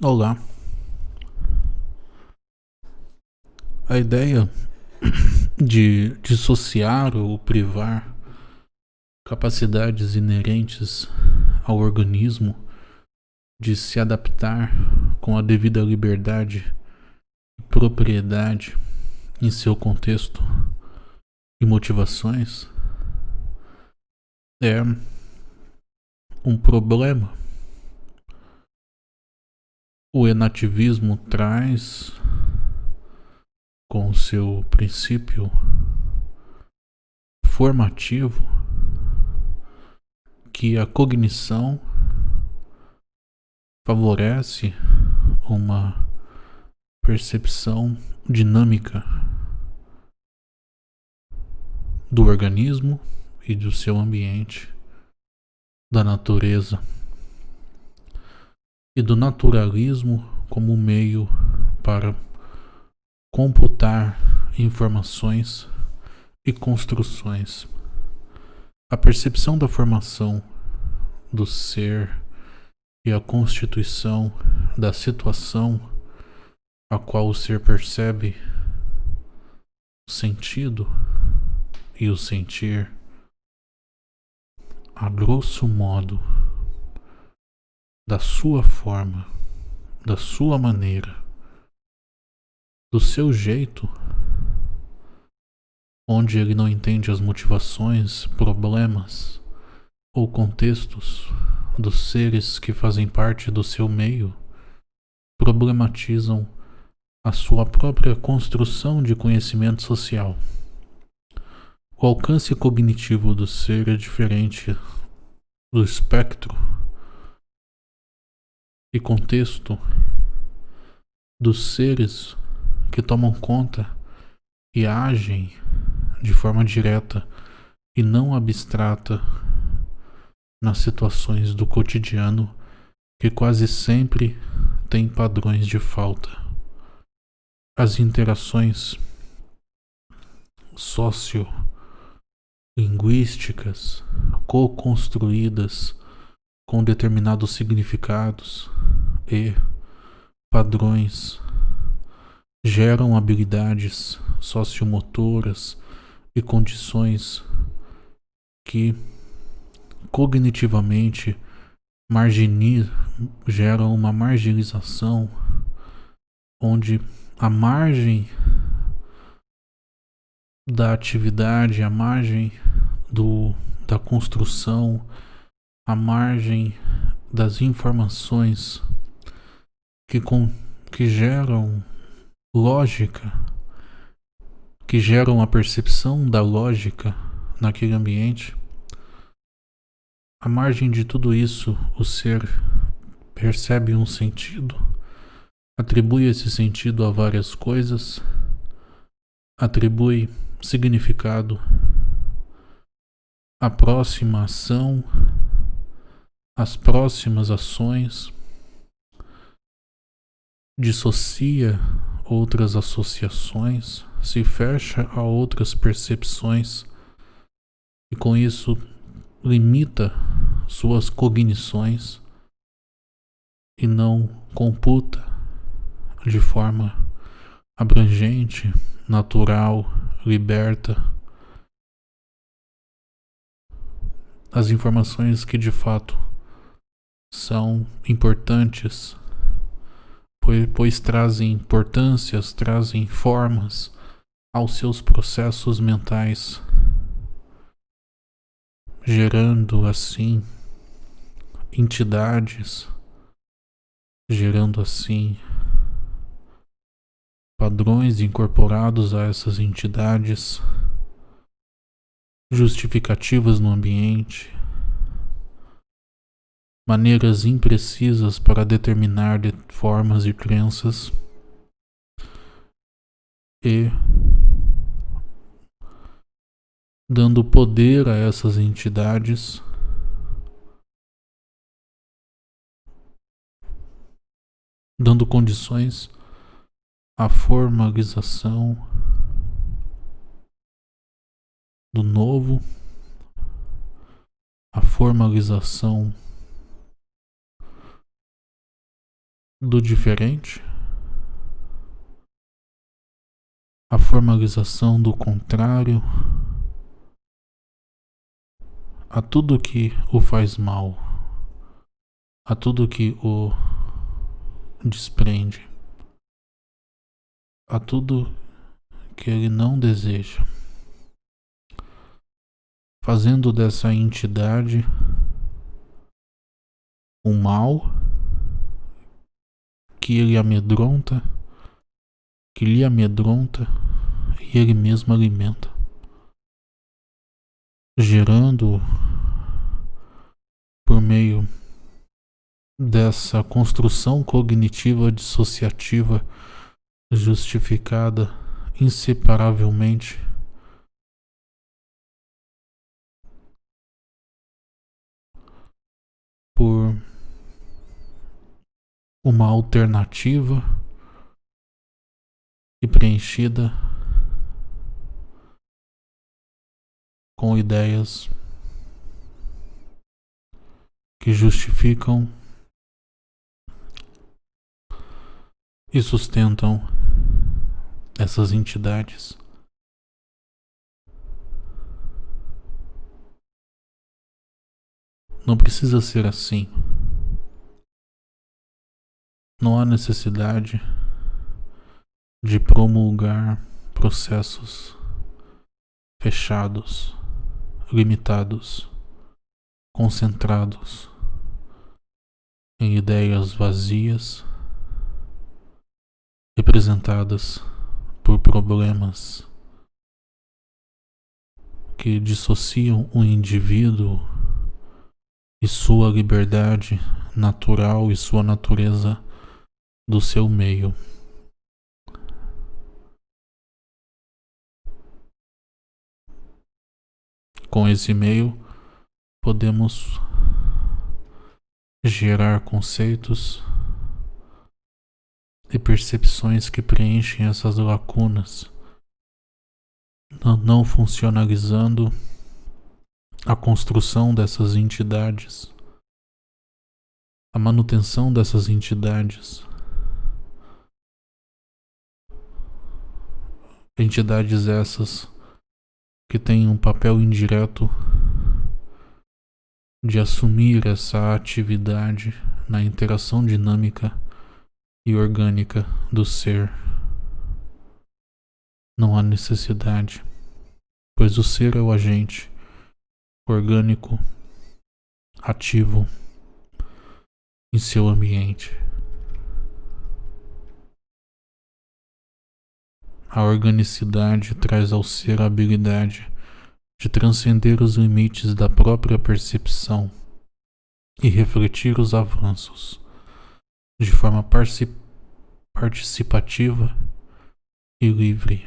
Olá. A ideia de dissociar ou privar capacidades inerentes ao organismo de se adaptar com a devida liberdade e propriedade em seu contexto e motivações é um problema o enativismo traz com seu princípio formativo que a cognição favorece uma percepção dinâmica do organismo e do seu ambiente, da natureza e do naturalismo como meio para computar informações e construções. A percepção da formação do ser e a constituição da situação a qual o ser percebe o sentido e o sentir, a grosso modo, da sua forma, da sua maneira, do seu jeito, onde ele não entende as motivações, problemas ou contextos dos seres que fazem parte do seu meio, problematizam a sua própria construção de conhecimento social. O alcance cognitivo do ser é diferente do espectro e contexto dos seres que tomam conta e agem de forma direta e não abstrata nas situações do cotidiano que quase sempre têm padrões de falta. As interações sociolinguísticas co-construídas com determinados significados e padrões geram habilidades sociomotoras e condições que cognitivamente geram uma marginalização onde a margem da atividade, a margem do, da construção à margem das informações que, com, que geram lógica, que geram a percepção da lógica naquele ambiente, à margem de tudo isso, o ser percebe um sentido, atribui esse sentido a várias coisas, atribui significado à próxima ação as próximas ações, dissocia outras associações, se fecha a outras percepções e com isso limita suas cognições e não computa de forma abrangente, natural, liberta as informações que de fato são importantes, pois, pois trazem importâncias, trazem formas aos seus processos mentais, gerando assim entidades, gerando assim padrões incorporados a essas entidades, justificativas no ambiente, maneiras imprecisas para determinar de formas e crenças. E dando poder a essas entidades. Dando condições à formalização do novo, a formalização do diferente, a formalização do contrário, a tudo que o faz mal, a tudo que o desprende, a tudo que ele não deseja, fazendo dessa entidade o mal que ele amedronta, que lhe amedronta e ele mesmo alimenta, gerando por meio dessa construção cognitiva dissociativa justificada inseparavelmente. Por uma alternativa e preenchida com ideias que justificam e sustentam essas entidades. Não precisa ser assim. Não há necessidade de promulgar processos fechados, limitados, concentrados em ideias vazias representadas por problemas que dissociam o indivíduo e sua liberdade natural e sua natureza do seu meio. Com esse meio, podemos gerar conceitos e percepções que preenchem essas lacunas, não funcionalizando a construção dessas entidades, a manutenção dessas entidades Entidades essas que têm um papel indireto de assumir essa atividade na interação dinâmica e orgânica do ser. Não há necessidade, pois o ser é o agente orgânico, ativo em seu ambiente. A organicidade traz ao ser a habilidade de transcender os limites da própria percepção e refletir os avanços de forma participativa e livre.